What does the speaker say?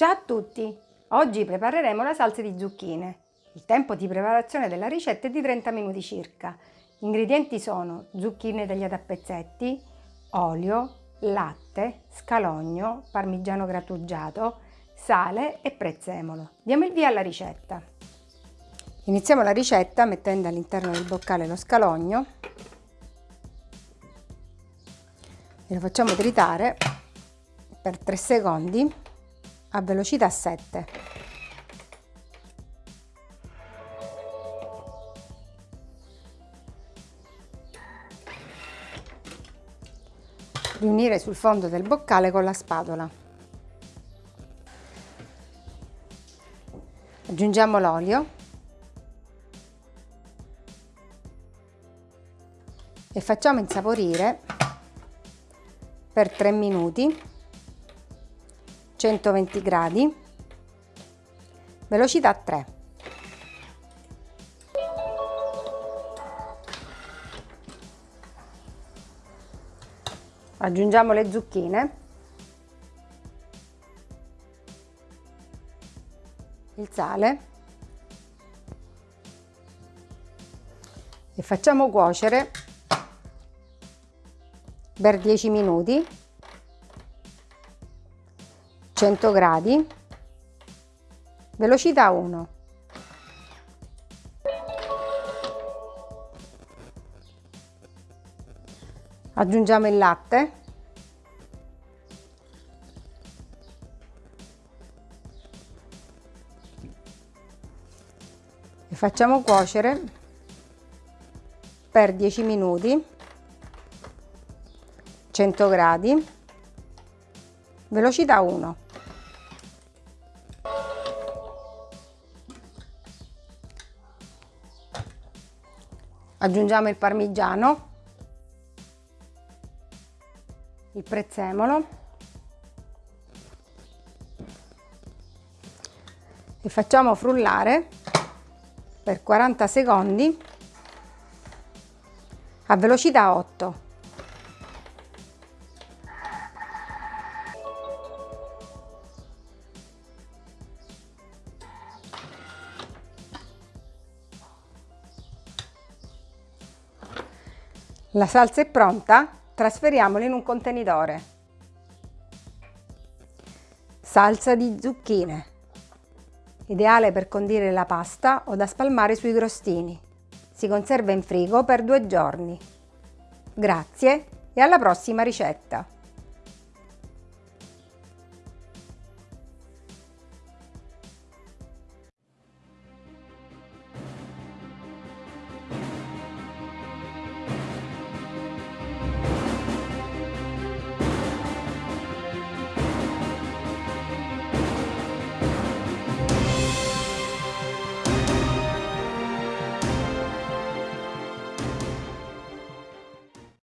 Ciao a tutti! Oggi prepareremo la salsa di zucchine. Il tempo di preparazione della ricetta è di 30 minuti circa. Gli ingredienti sono zucchine tagliate a pezzetti, olio, latte, scalogno, parmigiano grattugiato, sale e prezzemolo. Diamo il via alla ricetta. Iniziamo la ricetta mettendo all'interno del boccale lo scalogno e lo facciamo tritare per 3 secondi a velocità 7. Riunire sul fondo del boccale con la spatola. Aggiungiamo l'olio e facciamo insaporire per 3 minuti 120 gradi, velocità 3. Aggiungiamo le zucchine, il sale. E facciamo cuocere per 10 minuti 100 gradi, velocità 1. Aggiungiamo il latte. E facciamo cuocere per 10 minuti 100 gradi velocità 1 aggiungiamo il parmigiano. Il prezzemolo. E facciamo frullare per 40 secondi a velocità 8 La salsa è pronta, trasferiamola in un contenitore. Salsa di zucchine, ideale per condire la pasta o da spalmare sui crostini. Si conserva in frigo per due giorni. Grazie e alla prossima ricetta!